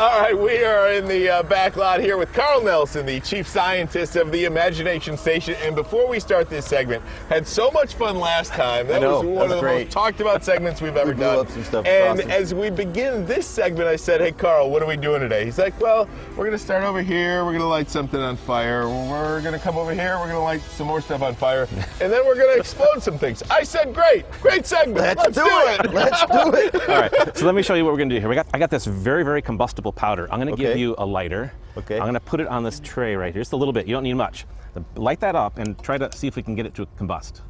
All right, we are in the uh, back lot here with Carl Nelson, the chief scientist of the Imagination Station. And before we start this segment, had so much fun last time. That know, was one that was of the great. most talked about segments we've ever blew done. up some stuff. And Awesome. as we begin this segment, I said, "Hey, Carl, what are we doing today?" He's like, "Well, we're going to start over here. We're going to light something on fire. We're going to come over here. We're going to light some more stuff on fire, and then we're going to explode some things." I said, "Great, great segment. Let's, do, it. Let's do it. All right, so let me show you what we're going to do here. We got, I got this very, very combustible powder. I'm going to give you a lighter. Okay. I'm going to put it on this tray right here, just a little bit. You don't need much. Light that up and try to see if we can get it to combust.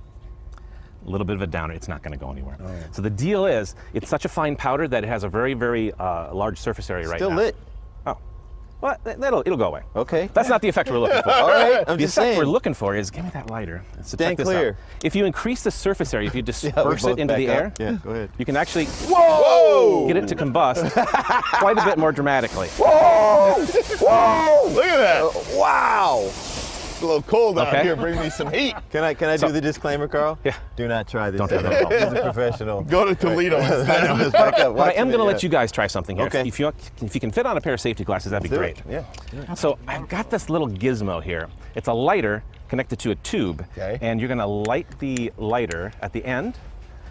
A little bit of a downer. It's not going to go anywhere. Oh. So the deal is, it's such a fine powder that it has a very, very uh, large surface area right Still now. lit. Well, that'll it'll go away. Okay. That's not the effect we're looking for. All right. I'm the effect saying. we're looking for is give me that lighter. So Stand check this clear. Out. If you increase the surface area, if you disperse both it into the up. air, Yeah, go ahead. you can actually Whoa! get it to combust quite a bit more dramatically. Whoa! Whoa! Look at that. Wow! It's a little cold out Okay. here. Bring me some heat. Can I can I So- do the disclaimer, Carl? Yeah. Do not try this. Don't at do that He's a professional. Go to Toledo instead. Let's back up. But I am going to let you uh, guys try something here. Okay. If you if you can fit on a pair of safety glasses, that'd be great. it. Yeah. So I've got this little gizmo here. It's a lighter connected to a tube, Okay. and you're going to light the lighter at the end,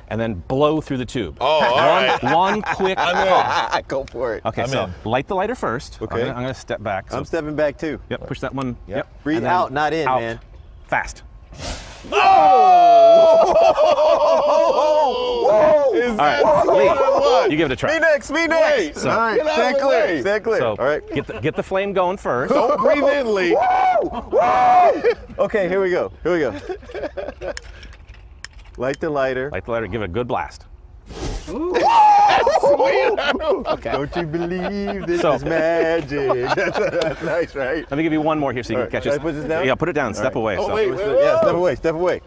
and then blow through the tube. Oh, all one, right. one quick puff. Go for it. Okay, I'm so in. light the lighter first. Okay. I'm going to step back. So, I'm stepping back too. yep, push that one. Yep. Yep. Breathe out, not in, out. man. Fast. Is All that right, what Lee, you give it a try. Me next. Me next. Wait, So- All right. Get out of Stand the clear. way. Stand clear. So All right. get the, get the flame going first. Don't breathe in, Lee. Whoa! Whoa! Okay, here we go. Here we go. Light the lighter. Light the lighter, give it a good blast. Sweet. Okay. Don't you believe this So- is magic? That's, that's nice, right? Let me give you one more here so you All can right, catch it. Put this down? Yeah, put it down. Step right. away. Oh, so. wait, wait. Yeah, step away. Step away.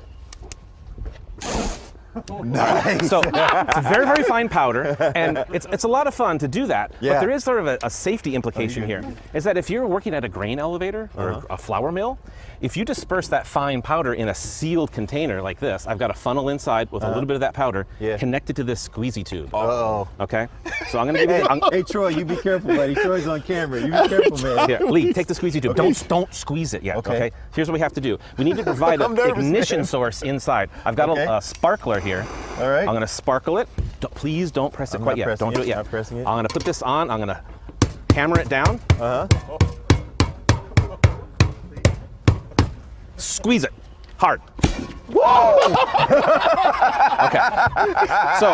Nice. So it's a very, very fine powder, and it's, it's a lot of fun to do that. Yeah. But there is sort of a, a safety implication here. Is that if you're working at a grain elevator or Uh-huh. a flour mill, if you disperse that fine powder in a sealed container like this, I've got a funnel inside with a little bit of that powder Uh-huh. Yeah. connected to this squeezy tube. Oh. Okay? So I'm going to give you. I'm, Hey Troy, you be careful, buddy. Troy's on camera. You be careful, man. Here, Lee, take the squeezy tube. Don't don't squeeze it yet. Okay. Okay. Here's what we have to do. We need to provide an ignition man. source inside. I've got Okay. a, a sparkler here. All right. I'm going to sparkle it. Don't- please don't press it I'm quite yet. Don't do it, it yet. not pressing it. I'm going to put this on. I'm going to hammer it down. Uh huh. Squeeze it hard. Okay. So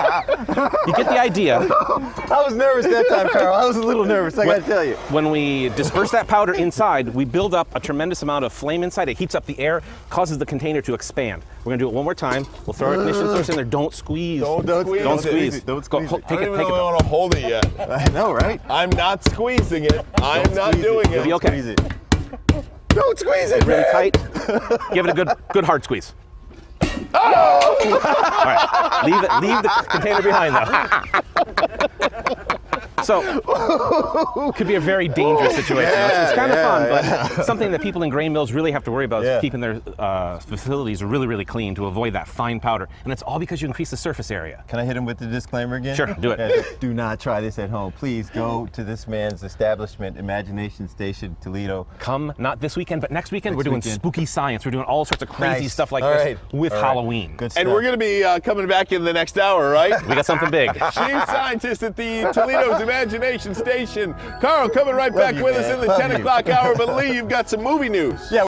you get the idea. I was nervous that time, Carl. I was a little nervous. I gotta tell you. When we disperse that powder inside, we build up a tremendous amount of flame inside. It heats up the air, causes the container to expand. We're gonna do it one more time. We'll throw our ignition source in there. Don't squeeze. Don't- don't squeeze. Don't Don't squeeze. Don't squeeze ho- it. I don't it. even Take it. Want to hold it yet. I know, right? I'm not squeezing it. I'm not squeeze it. doing You'll be okay. Squeeze it. Don't squeeze it. Really tight. Give it a good, good hard squeeze. All right. Leave it. Leave the container behind though. So, could be a very dangerous situation. It's- it's kind of fun, but something that people in grain mills really have to worry about Yeah. is keeping their uh, facilities really, really clean to avoid that fine powder. And it's all because you increase the surface area. Can I hit him with the disclaimer again? Sure, do it. Yeah, do not try this at home. Please go to this man's establishment, Imagination Station, Toledo. Come not this weekend, but next weekend Next we're doing weekend. spooky science. We're doing all sorts of crazy Nice. stuff like All this right. with All right. Halloween. Good stuff. And we're going to be uh, coming back in the next hour, right? We got something big. Chief scientist at the Toledo's Imagination Station. Carl coming right back you, with us in the Love 10 o'clock hour. But Lee, you've got some movie news. Yeah.